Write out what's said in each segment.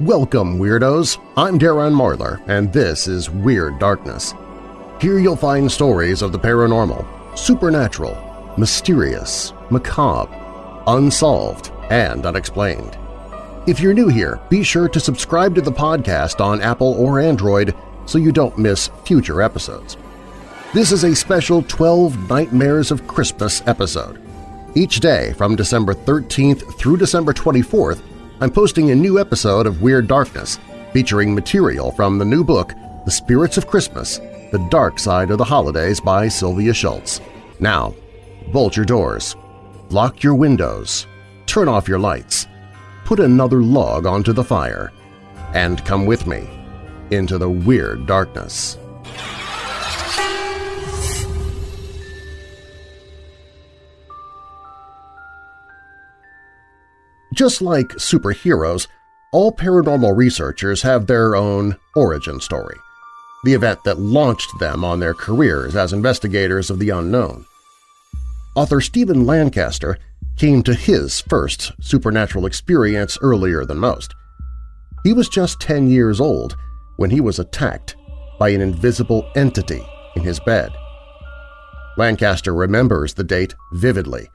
Welcome, Weirdos! I'm Darren Marlar, and this is Weird Darkness. Here you'll find stories of the paranormal, supernatural, mysterious, macabre, unsolved, and unexplained. If you're new here, be sure to subscribe to the podcast on Apple or Android so you don't miss future episodes. This is a special 12 Nightmares of Christmas episode. Each day from December 13th through December 24th, I'm posting a new episode of Weird Darkness featuring material from the new book The Spirits of Christmas – The Dark Side of the Holidays by Sylvia Shults. Now, bolt your doors, lock your windows, turn off your lights, put another log onto the fire, and come with me into the Weird Darkness. Just like superheroes, all paranormal researchers have their own origin story, the event that launched them on their careers as investigators of the unknown. Author Stephen Lancaster came to his first supernatural experience earlier than most. He was just 10 years old when he was attacked by an invisible entity in his bed. Lancaster remembers the date vividly.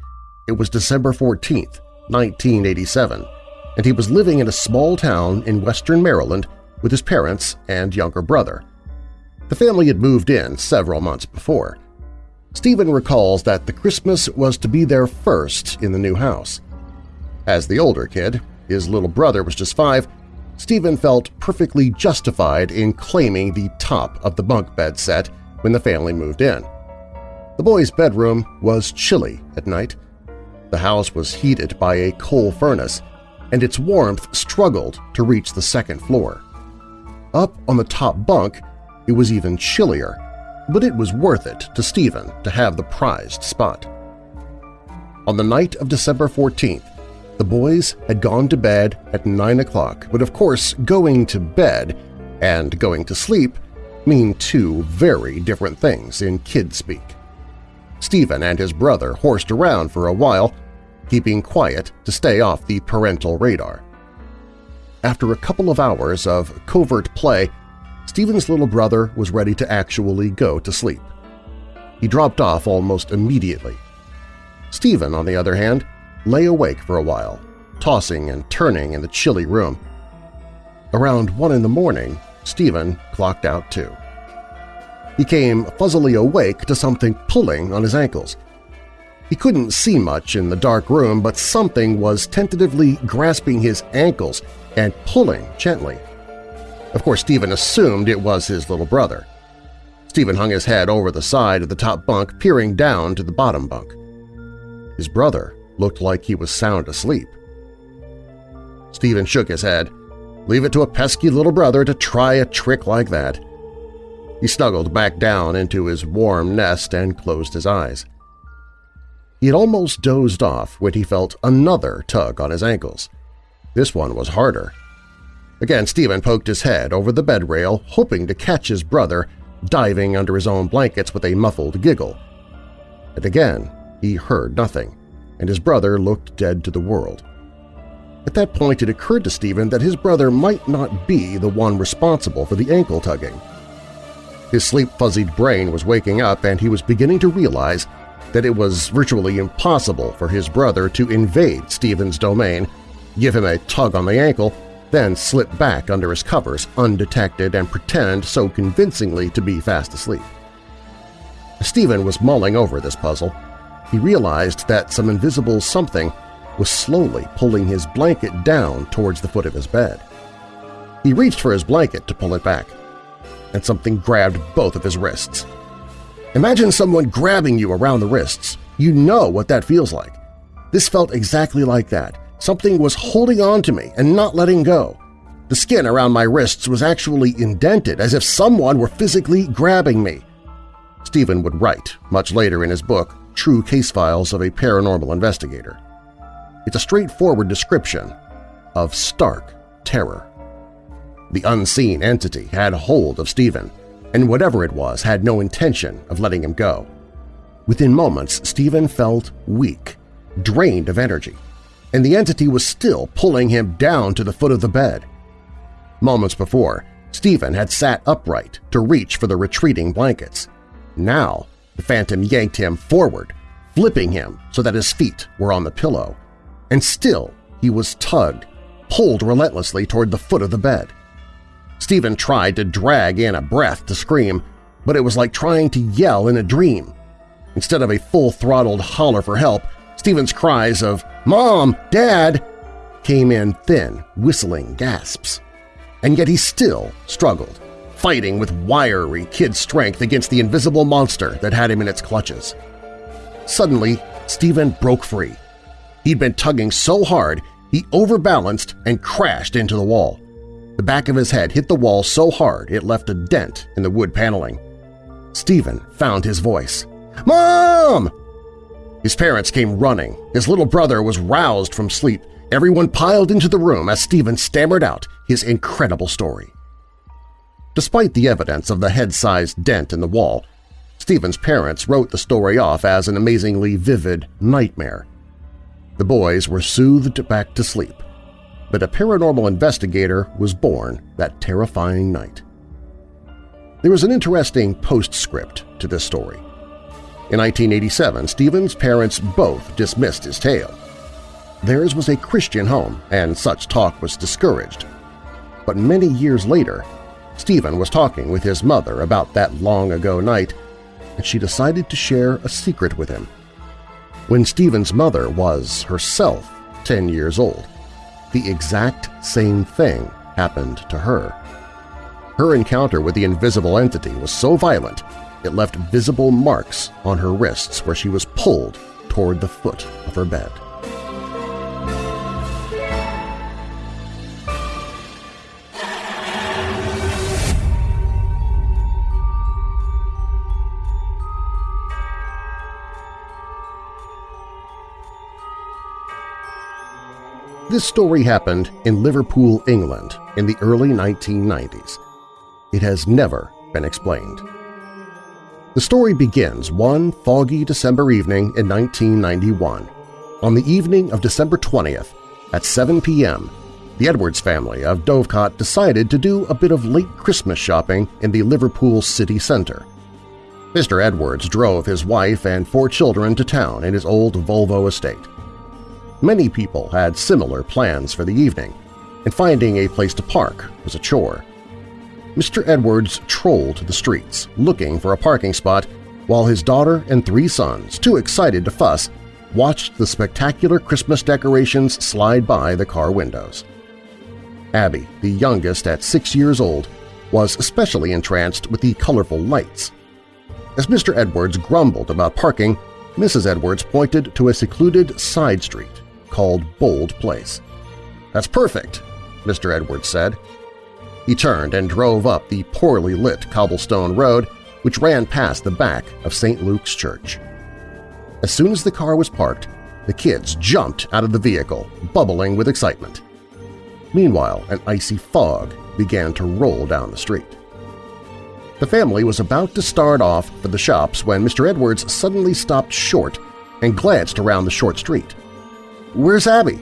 It was December 14th, 1987, and he was living in a small town in western Maryland with his parents and younger brother. The family had moved in several months before. Stephen recalls that the Christmas was to be their first in the new house. As the older kid, his little brother was just five, Stephen felt perfectly justified in claiming the top of the bunk bed set when the family moved in. The boy's bedroom was chilly at night, the house was heated by a coal furnace, and its warmth struggled to reach the second floor. Up on the top bunk, it was even chillier, but it was worth it to Stephen to have the prized spot. On the night of December 14th, the boys had gone to bed at 9 o'clock, but of course going to bed and going to sleep mean two very different things in kid speak. Stephen and his brother horsed around for a while, keeping quiet to stay off the parental radar. After a couple of hours of covert play, Stephen's little brother was ready to actually go to sleep. He dropped off almost immediately. Stephen, on the other hand, lay awake for a while, tossing and turning in the chilly room. Around one in the morning, Stephen clocked out too. He came fuzzily awake to something pulling on his ankles – he couldn't see much in the dark room, but something was tentatively grasping his ankles and pulling gently. Of course, Stephen assumed it was his little brother. Stephen hung his head over the side of the top bunk, peering down to the bottom bunk. His brother looked like he was sound asleep. Stephen shook his head. Leave it to a pesky little brother to try a trick like that. He snuggled back down into his warm nest and closed his eyes. He had almost dozed off when he felt another tug on his ankles. This one was harder. Again, Stephen poked his head over the bed rail, hoping to catch his brother diving under his own blankets with a muffled giggle. And again, he heard nothing, and his brother looked dead to the world. At that point, it occurred to Stephen that his brother might not be the one responsible for the ankle tugging. His sleep-fuzzied brain was waking up, and he was beginning to realize that it was virtually impossible for his brother to invade Stephen's domain, give him a tug on the ankle, then slip back under his covers undetected and pretend so convincingly to be fast asleep. Stephen was mulling over this puzzle. He realized that some invisible something was slowly pulling his blanket down towards the foot of his bed. He reached for his blanket to pull it back, and something grabbed both of his wrists. Imagine someone grabbing you around the wrists. You know what that feels like. This felt exactly like that. Something was holding on to me and not letting go. The skin around my wrists was actually indented, as if someone were physically grabbing me. Stephen would write, much later in his book, True Case Files of a Paranormal Investigator. It's a straightforward description of stark terror. The unseen entity had hold of Stephen, and whatever it was had no intention of letting him go. Within moments, Stephen felt weak, drained of energy, and the entity was still pulling him down to the foot of the bed. Moments before, Stephen had sat upright to reach for the retreating blankets. Now, the phantom yanked him forward, flipping him so that his feet were on the pillow. And still he was tugged, pulled relentlessly toward the foot of the bed. Stephen tried to drag in a breath to scream, but it was like trying to yell in a dream. Instead of a full-throttled holler for help, Stephen's cries of "Mom! Dad!" came in thin, whistling gasps. And yet he still struggled, fighting with wiry kid strength against the invisible monster that had him in its clutches. Suddenly, Stephen broke free. He'd been tugging so hard he overbalanced and crashed into the wall. The back of his head hit the wall so hard it left a dent in the wood paneling. Stephen found his voice. Mom! His parents came running. His little brother was roused from sleep. Everyone piled into the room as Stephen stammered out his incredible story. Despite the evidence of the head-sized dent in the wall, Stephen's parents wrote the story off as an amazingly vivid nightmare. The boys were soothed back to sleep, but a paranormal investigator was born that terrifying night. There was an interesting postscript to this story. In 1987, Stephen's parents both dismissed his tale. Theirs was a Christian home, and such talk was discouraged. But many years later, Stephen was talking with his mother about that long-ago night, and she decided to share a secret with him. When Stephen's mother was herself 10 years old, the exact same thing happened to her. Her encounter with the invisible entity was so violent it left visible marks on her wrists where she was pulled toward the foot of her bed. This story happened in Liverpool, England in the early 1990s. It has never been explained. The story begins one foggy December evening in 1991. On the evening of December 20th, at 7 p.m., the Edwards family of Dovecot decided to do a bit of late Christmas shopping in the Liverpool city center. Mr. Edwards drove his wife and four children to town in his old Volvo estate. Many people had similar plans for the evening, and finding a place to park was a chore. Mr. Edwards trolled the streets, looking for a parking spot, while his daughter and three sons, too excited to fuss, watched the spectacular Christmas decorations slide by the car windows. Abby, the youngest at six years old, was especially entranced with the colorful lights. As Mr. Edwards grumbled about parking, Mrs. Edwards pointed to a secluded side street called Bold Place. "'That's perfect,' Mr. Edwards said. He turned and drove up the poorly lit cobblestone road which ran past the back of St. Luke's Church. As soon as the car was parked, the kids jumped out of the vehicle, bubbling with excitement. Meanwhile, an icy fog began to roll down the street. The family was about to start off for the shops when Mr. Edwards suddenly stopped short and glanced around the short street. "'Where's Abby?'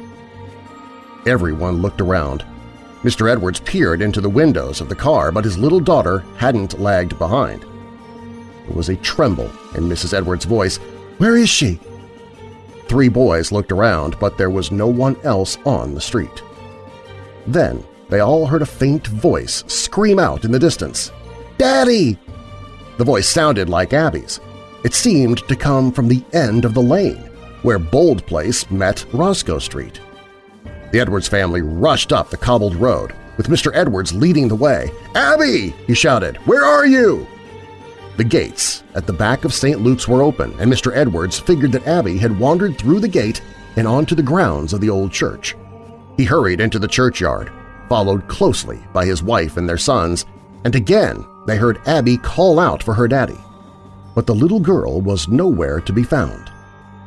Everyone looked around, Mr. Edwards peered into the windows of the car, but his little daughter hadn't lagged behind. There was a tremble in Mrs. Edwards' voice. "'Where is she?' Three boys looked around, but there was no one else on the street. Then they all heard a faint voice scream out in the distance, "'Daddy!' The voice sounded like Abby's. It seemed to come from the end of the lane, where Bold Place met Roscoe Street. The Edwards family rushed up the cobbled road, with Mr. Edwards leading the way. "'Abby!' he shouted. "'Where are you?' The gates at the back of St. Luke's were open, and Mr. Edwards figured that Abby had wandered through the gate and onto the grounds of the old church. He hurried into the churchyard, followed closely by his wife and their sons, and again they heard Abby call out for her daddy. But the little girl was nowhere to be found,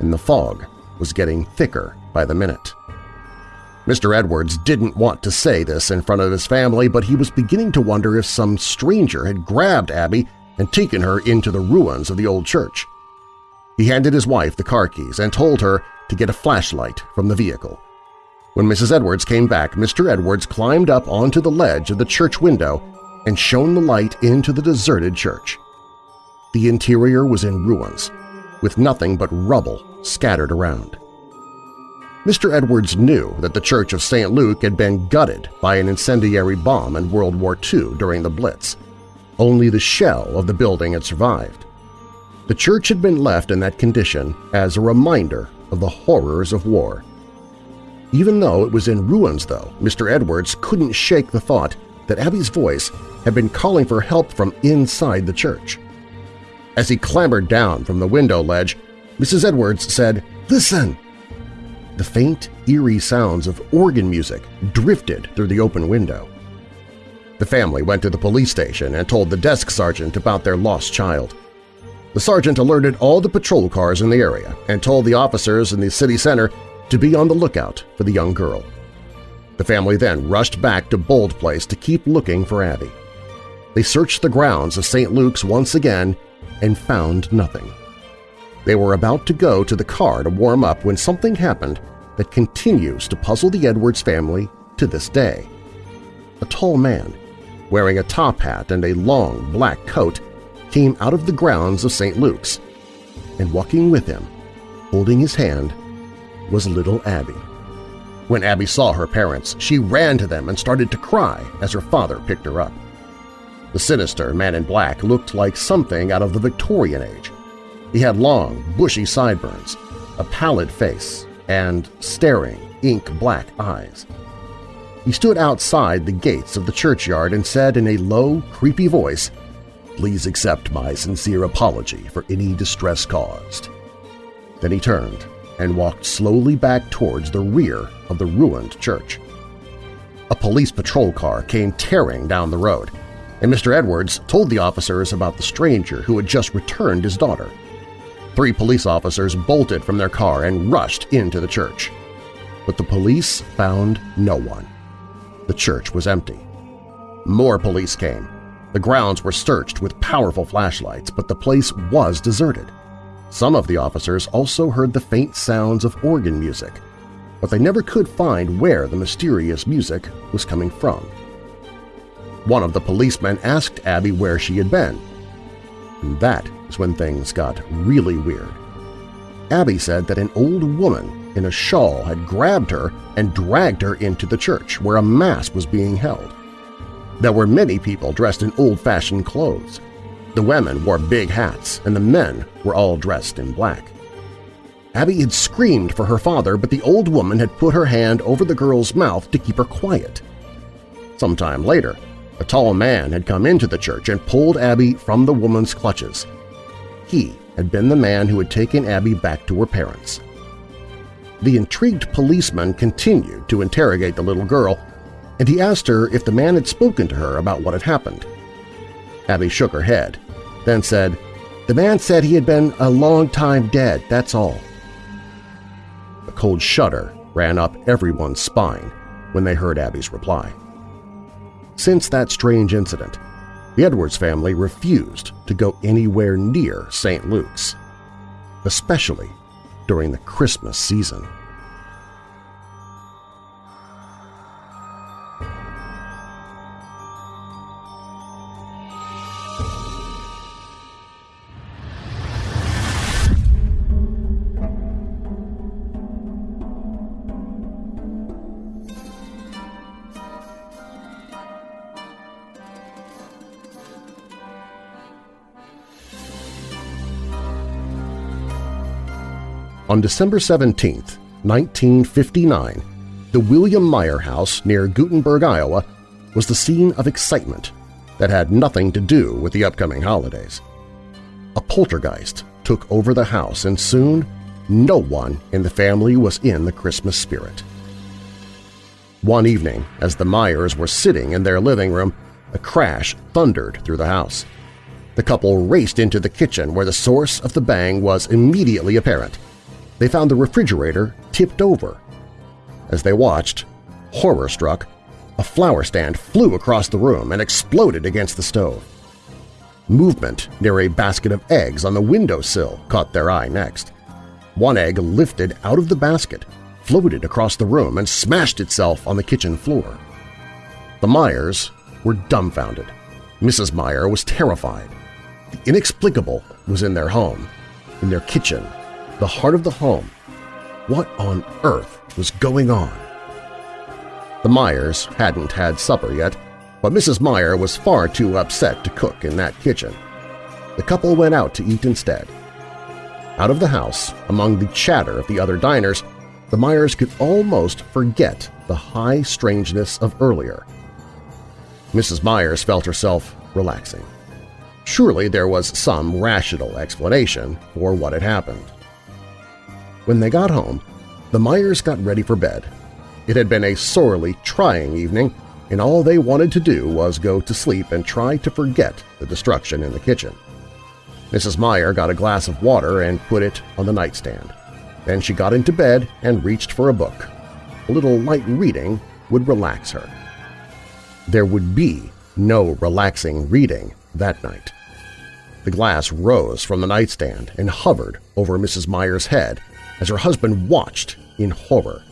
and the fog was getting thicker by the minute. Mr. Edwards didn't want to say this in front of his family, but he was beginning to wonder if some stranger had grabbed Abby and taken her into the ruins of the old church. He handed his wife the car keys and told her to get a flashlight from the vehicle. When Mrs. Edwards came back, Mr. Edwards climbed up onto the ledge of the church window and shone the light into the deserted church. The interior was in ruins, with nothing but rubble scattered around. Mr. Edwards knew that the Church of St. Luke had been gutted by an incendiary bomb in World War II during the Blitz. Only the shell of the building had survived. The church had been left in that condition as a reminder of the horrors of war. Even though it was in ruins, though, Mr. Edwards couldn't shake the thought that Abby's voice had been calling for help from inside the church. As he clambered down from the window ledge, Mrs. Edwards said, "'Listen!' The faint, eerie sounds of organ music drifted through the open window. The family went to the police station and told the desk sergeant about their lost child. The sergeant alerted all the patrol cars in the area and told the officers in the city center to be on the lookout for the young girl. The family then rushed back to Bold Place to keep looking for Abby. They searched the grounds of St. Luke's once again and found nothing. They were about to go to the car to warm up when something happened that continues to puzzle the Edwards family to this day. A tall man, wearing a top hat and a long black coat, came out of the grounds of St. Luke's, and walking with him, holding his hand, was little Abby. When Abby saw her parents, she ran to them and started to cry as her father picked her up. The sinister man in black looked like something out of the Victorian age. He had long, bushy sideburns, a pallid face, and staring, ink-black eyes. He stood outside the gates of the churchyard and said in a low, creepy voice, Please accept my sincere apology for any distress caused. Then he turned and walked slowly back towards the rear of the ruined church. A police patrol car came tearing down the road, and Mr. Edwards told the officers about the stranger who had just returned his daughter. Three police officers bolted from their car and rushed into the church. But the police found no one. The church was empty. More police came. The grounds were searched with powerful flashlights, but the place was deserted. Some of the officers also heard the faint sounds of organ music, but they never could find where the mysterious music was coming from. One of the policemen asked Abby where she had been. And that is when things got really weird. Abby said that an old woman in a shawl had grabbed her and dragged her into the church where a mass was being held. There were many people dressed in old-fashioned clothes. The women wore big hats and the men were all dressed in black. Abby had screamed for her father, but the old woman had put her hand over the girl's mouth to keep her quiet. Sometime later, a tall man had come into the church and pulled Abby from the woman's clutches. He had been the man who had taken Abby back to her parents. The intrigued policeman continued to interrogate the little girl, and he asked her if the man had spoken to her about what had happened. Abby shook her head, then said, The man said he had been a long time dead, that's all. A cold shudder ran up everyone's spine when they heard Abby's reply. Since that strange incident, the Edwards family refused to go anywhere near St. Luke's, especially during the Christmas season. On December 17, 1959, the William Meyer House near Guttenberg, Iowa, was the scene of excitement that had nothing to do with the upcoming holidays. A poltergeist took over the house and soon no one in the family was in the Christmas spirit. One evening, as the Meyers were sitting in their living room, a crash thundered through the house. The couple raced into the kitchen where the source of the bang was immediately apparent – they found the refrigerator tipped over. As they watched, horror-struck, a flower stand flew across the room and exploded against the stove. Movement near a basket of eggs on the windowsill caught their eye next. One egg lifted out of the basket, floated across the room and smashed itself on the kitchen floor. The Meyers were dumbfounded. Mrs. Meyer was terrified. The inexplicable was in their home, in their kitchen, the heart of the home. What on earth was going on? The Meyers hadn't had supper yet, but Mrs. Meyer was far too upset to cook in that kitchen. The couple went out to eat instead. Out of the house, among the chatter of the other diners, the Meyers could almost forget the high strangeness of earlier. Mrs. Meyers felt herself relaxing. Surely there was some rational explanation for what had happened. When they got home, the Meyers got ready for bed. It had been a sorely trying evening, and all they wanted to do was go to sleep and try to forget the destruction in the kitchen. Mrs. Meyer got a glass of water and put it on the nightstand. Then she got into bed and reached for a book. A little light reading would relax her. There would be no relaxing reading that night. The glass rose from the nightstand and hovered over Mrs. Meyer's head as her husband watched in horror.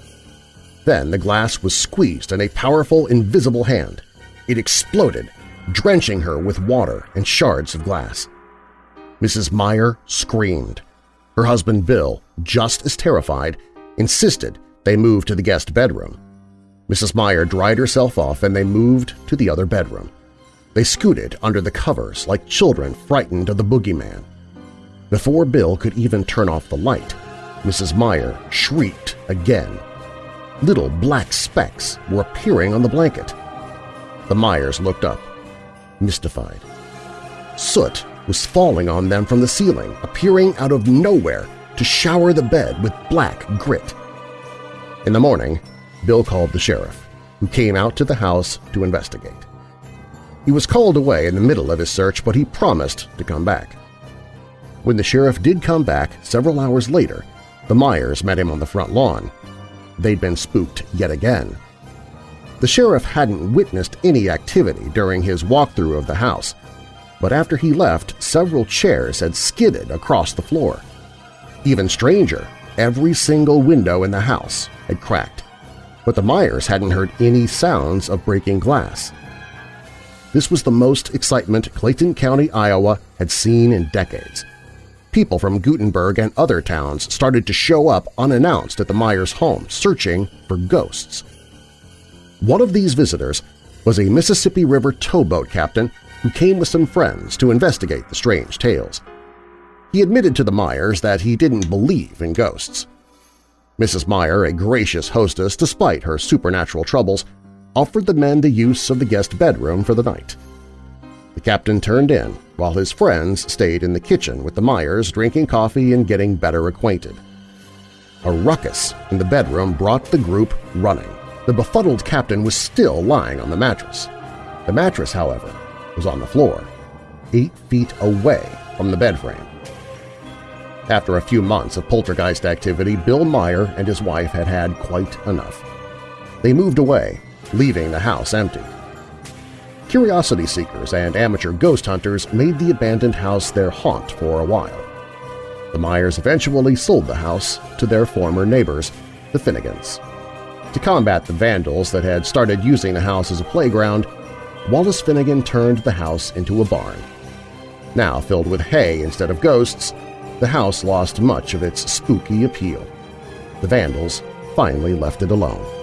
Then the glass was squeezed in a powerful, invisible hand. It exploded, drenching her with water and shards of glass. Mrs. Meyer screamed. Her husband Bill, just as terrified, insisted they move to the guest bedroom. Mrs. Meyer dried herself off and they moved to the other bedroom. They scooted under the covers like children frightened of the boogeyman. Before Bill could even turn off the light, Mrs. Meyer shrieked again. Little black specks were appearing on the blanket. The Meyers looked up, mystified. Soot was falling on them from the ceiling, appearing out of nowhere to shower the bed with black grit. In the morning, Bill called the sheriff, who came out to the house to investigate. He was called away in the middle of his search, but he promised to come back. When the sheriff did come back several hours later, the Meyers met him on the front lawn. They'd been spooked yet again. The sheriff hadn't witnessed any activity during his walkthrough of the house, but after he left, several chairs had skidded across the floor. Even stranger, every single window in the house had cracked but the Meyers hadn't heard any sounds of breaking glass. This was the most excitement Clayton County, Iowa had seen in decades. People from Guttenberg and other towns started to show up unannounced at the Meyers home searching for ghosts. One of these visitors was a Mississippi River towboat captain who came with some friends to investigate the strange tales. He admitted to the Meyers that he didn't believe in ghosts. Mrs. Meyer, a gracious hostess despite her supernatural troubles, offered the men the use of the guest bedroom for the night. The captain turned in, while his friends stayed in the kitchen with the Meyers drinking coffee and getting better acquainted. A ruckus in the bedroom brought the group running. The befuddled captain was still lying on the mattress. The mattress, however, was on the floor, eight feet away from the bed frame. After a few months of poltergeist activity, Bill Meyer and his wife had had quite enough. They moved away, leaving the house empty. Curiosity seekers and amateur ghost hunters made the abandoned house their haunt for a while. The Meyers eventually sold the house to their former neighbors, the Finnegans. To combat the vandals that had started using the house as a playground, Wallace Finnegan turned the house into a barn. Now filled with hay instead of ghosts, the house lost much of its spooky appeal. The Vandals finally left it alone.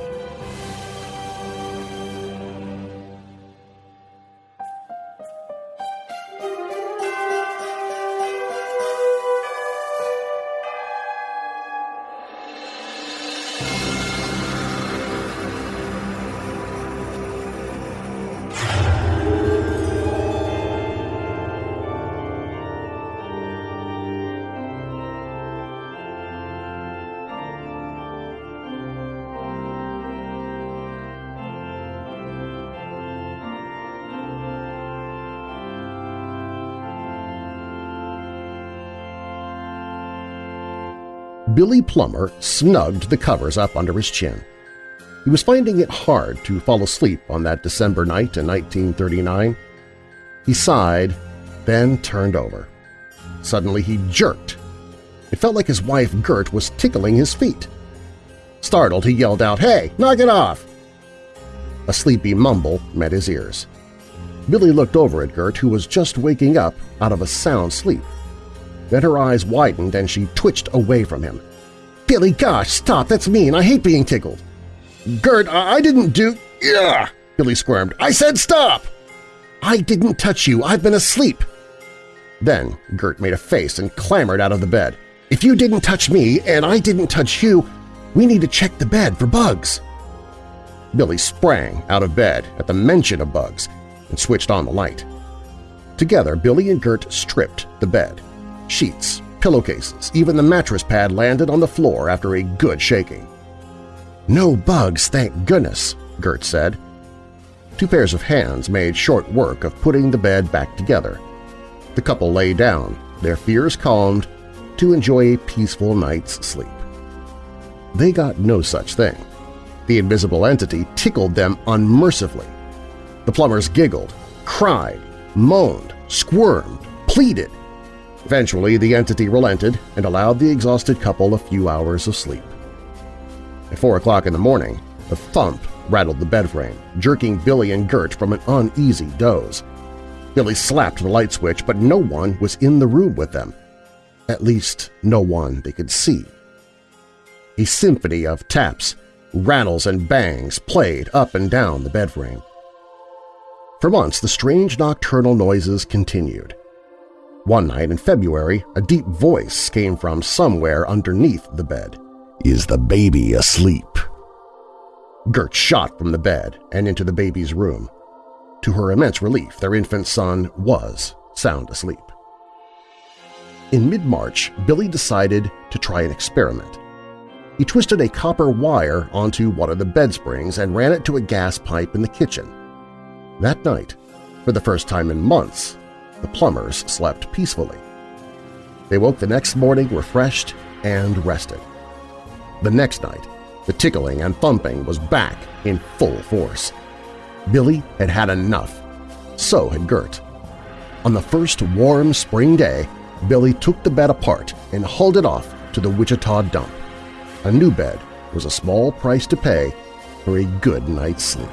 Billy Plummer snugged the covers up under his chin. He was finding it hard to fall asleep on that December night in 1939. He sighed, then turned over. Suddenly he jerked. It felt like his wife Gert was tickling his feet. Startled, he yelled out, Hey, knock it off! A sleepy mumble met his ears. Billy looked over at Gert, who was just waking up out of a sound sleep. Then her eyes widened and she twitched away from him. Billy, gosh, stop, that's mean, I hate being tickled. Gert, I didn't do… Yeah, Billy squirmed. I said stop! I didn't touch you, I've been asleep. Then Gert made a face and clambered out of the bed. If you didn't touch me and I didn't touch you, we need to check the bed for bugs. Billy sprang out of bed at the mention of bugs and switched on the light. Together, Billy and Gert stripped the bed. Sheets, pillowcases, even the mattress pad landed on the floor after a good shaking. No bugs, thank goodness, Gert said. Two pairs of hands made short work of putting the bed back together. The couple lay down, their fears calmed, to enjoy a peaceful night's sleep. They got no such thing. The invisible entity tickled them unmercifully. The Plummers giggled, cried, moaned, squirmed, pleaded. Eventually, the entity relented and allowed the exhausted couple a few hours of sleep. At 4 o'clock in the morning, a thump rattled the bed frame, jerking Billy and Gert from an uneasy doze. Billy slapped the light switch, but no one was in the room with them. At least no one they could see. A symphony of taps, rattles, and bangs played up and down the bed frame. For months, the strange nocturnal noises continued. One night in February, a deep voice came from somewhere underneath the bed. Is the baby asleep? Gert shot from the bed and into the baby's room. To her immense relief, their infant son was sound asleep. In mid-March, Billy decided to try an experiment. He twisted a copper wire onto one of the bed springs and ran it to a gas pipe in the kitchen. That night, for the first time in months, the Plummers slept peacefully. They woke the next morning refreshed and rested. The next night, the tickling and thumping was back in full force. Billy had had enough. So had Gert. On the first warm spring day, Billy took the bed apart and hauled it off to the Wichita dump. A new bed was a small price to pay for a good night's sleep.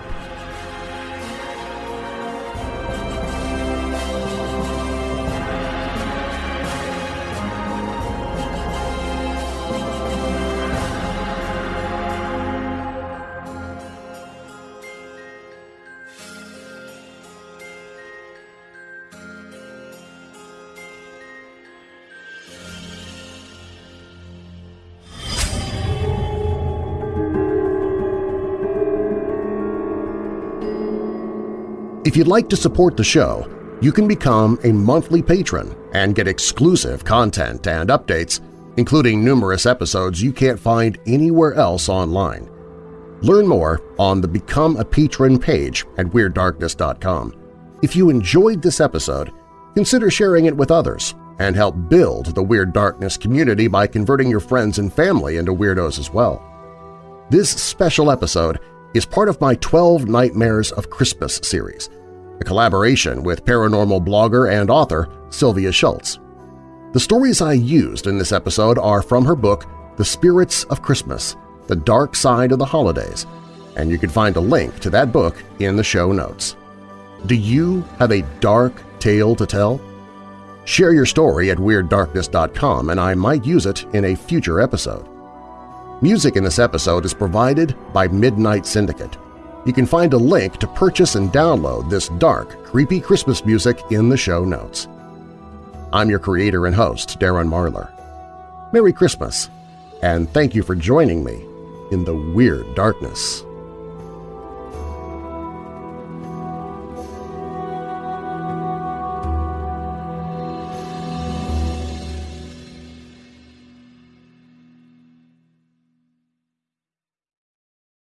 If you'd like to support the show, you can become a monthly patron and get exclusive content and updates, including numerous episodes you can't find anywhere else online. Learn more on the Become a Patron page at WeirdDarkness.com. If you enjoyed this episode, consider sharing it with others and help build the Weird Darkness community by converting your friends and family into weirdos as well. This special episode is part of my 12 Nightmares of Christmas series – a collaboration with paranormal blogger and author Sylvia Shults. The stories I used in this episode are from her book The Spirits of Christmas – The Dark Side of the Holidays, and you can find a link to that book in the show notes. Do you have a dark tale to tell? Share your story at WeirdDarkness.com and I might use it in a future episode. Music in this episode is provided by Midnight Syndicate. You can find a link to purchase and download this dark, creepy Christmas music in the show notes. I'm your creator and host, Darren Marlar. Merry Christmas, and thank you for joining me in the Weird Darkness.